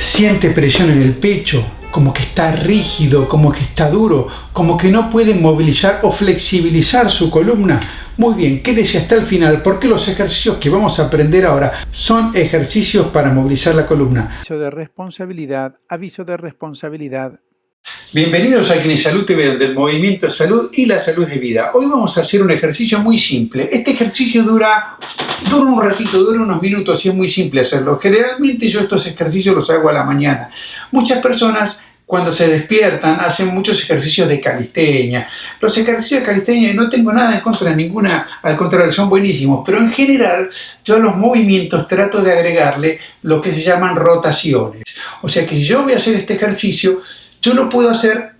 Siente presión en el pecho, como que está rígido, como que está duro, como que no puede movilizar o flexibilizar su columna. Muy bien, quédese hasta el final porque los ejercicios que vamos a aprender ahora son ejercicios para movilizar la columna. Aviso de responsabilidad, aviso de responsabilidad. Bienvenidos a Salud TV, del movimiento salud y la salud de vida. Hoy vamos a hacer un ejercicio muy simple. Este ejercicio dura, dura un ratito, dura unos minutos y es muy simple hacerlo. Generalmente yo estos ejercicios los hago a la mañana. Muchas personas cuando se despiertan hacen muchos ejercicios de calistenia. Los ejercicios de calistenia no tengo nada en contra de ninguna, al contrario, son buenísimos, pero en general yo a los movimientos trato de agregarle lo que se llaman rotaciones. O sea que si yo voy a hacer este ejercicio, yo lo puedo hacer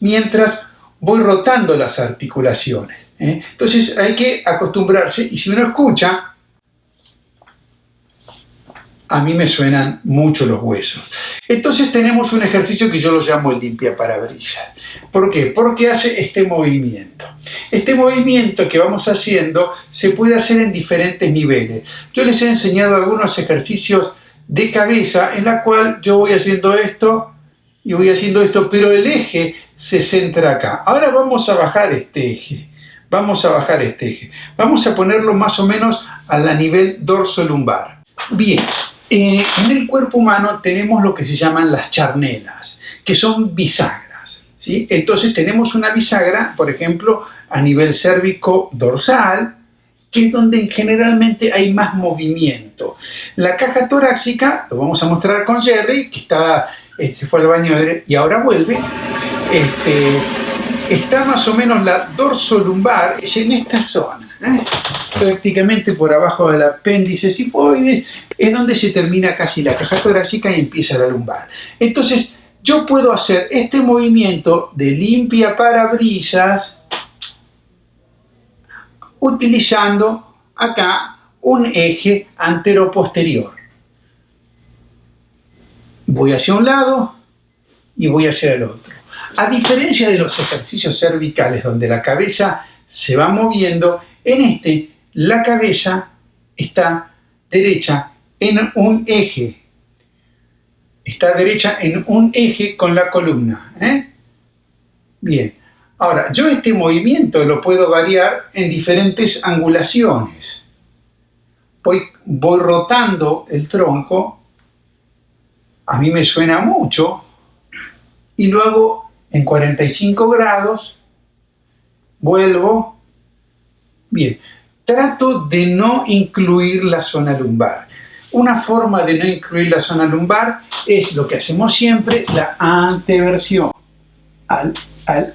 mientras voy rotando las articulaciones. ¿eh? Entonces hay que acostumbrarse y si uno escucha, a mí me suenan mucho los huesos. Entonces tenemos un ejercicio que yo lo llamo el limpia parabrisas. ¿Por qué? Porque hace este movimiento. Este movimiento que vamos haciendo se puede hacer en diferentes niveles. Yo les he enseñado algunos ejercicios de cabeza en la cual yo voy haciendo esto y voy haciendo esto, pero el eje se centra acá. Ahora vamos a bajar este eje. Vamos a bajar este eje. Vamos a ponerlo más o menos a la nivel dorso lumbar. Bien, eh, en el cuerpo humano tenemos lo que se llaman las charnelas, que son bisagras. ¿sí? Entonces tenemos una bisagra, por ejemplo, a nivel cérvico dorsal, que es donde generalmente hay más movimiento. La caja torácica, lo vamos a mostrar con Jerry, que está, se este, fue al baño y ahora vuelve, este, está más o menos la dorsolumbar, es en esta zona. ¿eh? prácticamente por abajo del apéndice sifoides, es donde se termina casi la caja torácica y empieza la lumbar. Entonces, yo puedo hacer este movimiento de limpia parabrisas utilizando acá un eje antero-posterior. Voy hacia un lado y voy hacia el otro. A diferencia de los ejercicios cervicales donde la cabeza se va moviendo, en este la cabeza está derecha en un eje. Está derecha en un eje con la columna. ¿eh? Bien. Ahora, yo este movimiento lo puedo variar en diferentes angulaciones. Voy, voy rotando el tronco, a mí me suena mucho, y lo hago en 45 grados, vuelvo, bien, trato de no incluir la zona lumbar. Una forma de no incluir la zona lumbar es lo que hacemos siempre, la anteversión. Al,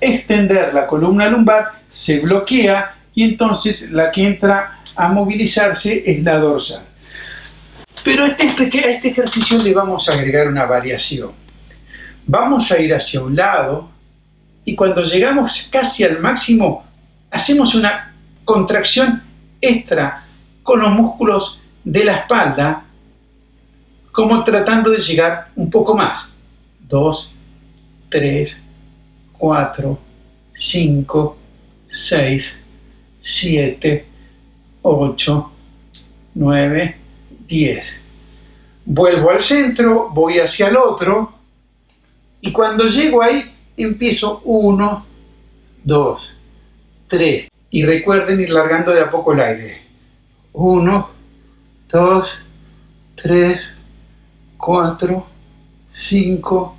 extender la columna lumbar se bloquea y entonces la que entra a movilizarse es la dorsal. Pero este, a este ejercicio le vamos a agregar una variación. Vamos a ir hacia un lado y cuando llegamos casi al máximo hacemos una contracción extra con los músculos de la espalda, como tratando de llegar un poco más. 2, 3, 4, 5, 6, 7, 8, 9, 10. Vuelvo al centro, voy hacia el otro y cuando llego ahí empiezo 1, 2, 3, y recuerden ir largando de a poco el aire. 1, 2, 3, 4, 5,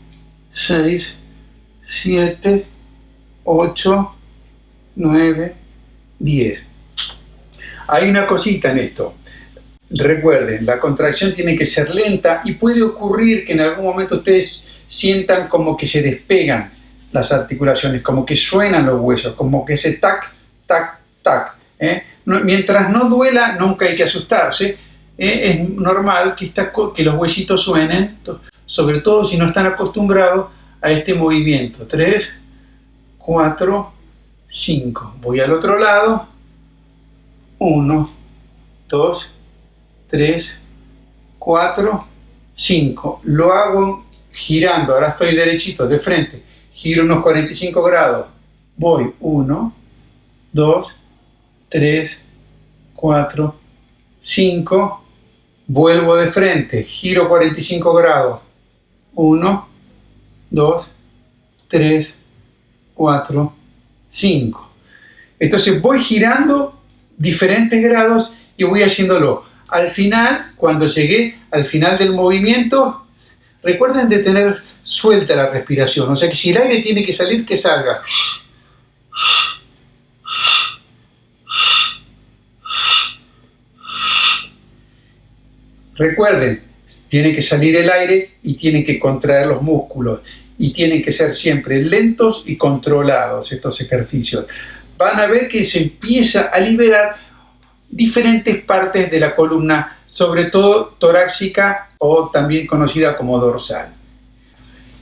6, 7, 8, 9, 10. Hay una cosita en esto. Recuerden, la contracción tiene que ser lenta y puede ocurrir que en algún momento ustedes sientan como que se despegan las articulaciones, como que suenan los huesos, como que se tac tac, tac. ¿eh? mientras no duela, nunca hay que asustarse. ¿eh? es normal que, que los huesitos suenen, sobre todo si no están acostumbrados a este movimiento. 3, 4, 5. Voy al otro lado. 1, 2, 3, 4, 5. Lo hago girando. Ahora estoy derechito, de frente. Giro unos 45 grados. Voy 1, 2, 3, 4, 5, vuelvo de frente, giro 45 grados, 1, 2, 3, 4, 5. Entonces voy girando diferentes grados y voy haciéndolo. Al final, cuando llegué al final del movimiento, recuerden de tener suelta la respiración. O sea que si el aire tiene que salir, que salga. Recuerden, tiene que salir el aire y tienen que contraer los músculos y tienen que ser siempre lentos y controlados estos ejercicios. Van a ver que se empieza a liberar diferentes partes de la columna, sobre todo torácica o también conocida como dorsal.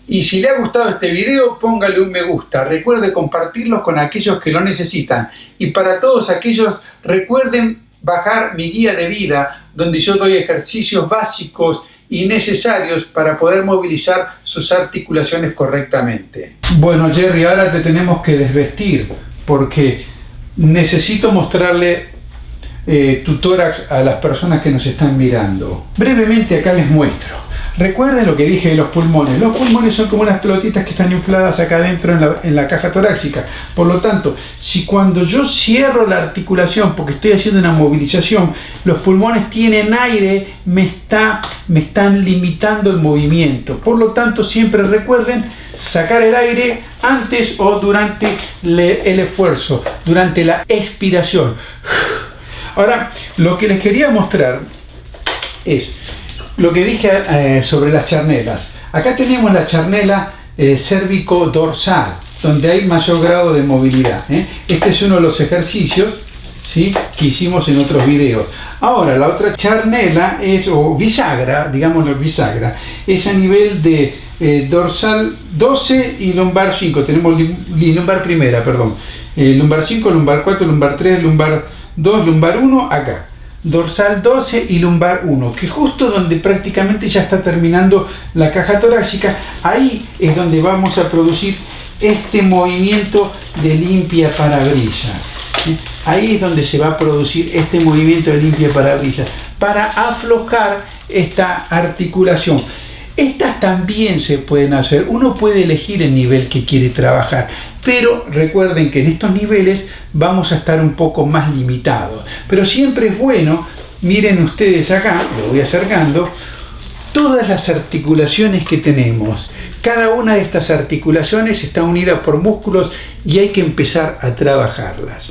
Y si le ha gustado este video, póngale un me gusta. Recuerde compartirlo con aquellos que lo necesitan. Y para todos aquellos, recuerden bajar mi guía de vida, donde yo doy ejercicios básicos y necesarios para poder movilizar sus articulaciones correctamente. Bueno Jerry, ahora te tenemos que desvestir porque necesito mostrarle eh, tu tórax a las personas que nos están mirando. Brevemente acá les muestro. Recuerden lo que dije de los pulmones. Los pulmones son como unas pelotitas que están infladas acá adentro en la, en la, caja torácica. Por lo tanto, si cuando yo cierro la articulación, porque estoy haciendo una movilización, los pulmones tienen aire, me, está, me están limitando el movimiento. Por lo tanto, siempre recuerden sacar el aire antes o durante el esfuerzo, durante la expiración. Ahora, lo que les quería mostrar es lo que dije eh, sobre las charnelas. Acá tenemos la charnela eh, cérvico-dorsal, donde hay mayor grado de movilidad. ¿eh? Este es uno de los ejercicios que hicimos en otros videos. Ahora, la otra charnela es, o bisagra, digámoslo bisagra, es a nivel de eh, dorsal 12 y lumbar 5. Tenemos lumbar primera, perdón. Lumbar 5, lumbar 4, lumbar 3, lumbar 2, lumbar 1, acá. Dorsal 12 y lumbar 1, que justo donde prácticamente ya está terminando la caja torácica, ahí es donde vamos a producir este movimiento de limpia parabrisas. Ahí es donde se va a producir este movimiento de limpia parabrisas para aflojar esta articulación. Estas también se pueden hacer, uno puede elegir el nivel que quiere trabajar, pero recuerden que en estos niveles vamos a estar un poco más limitados. Pero siempre es bueno, miren ustedes acá, lo voy acercando, todas las articulaciones que tenemos. Cada una de estas articulaciones está unida por músculos y hay que empezar a trabajarlas.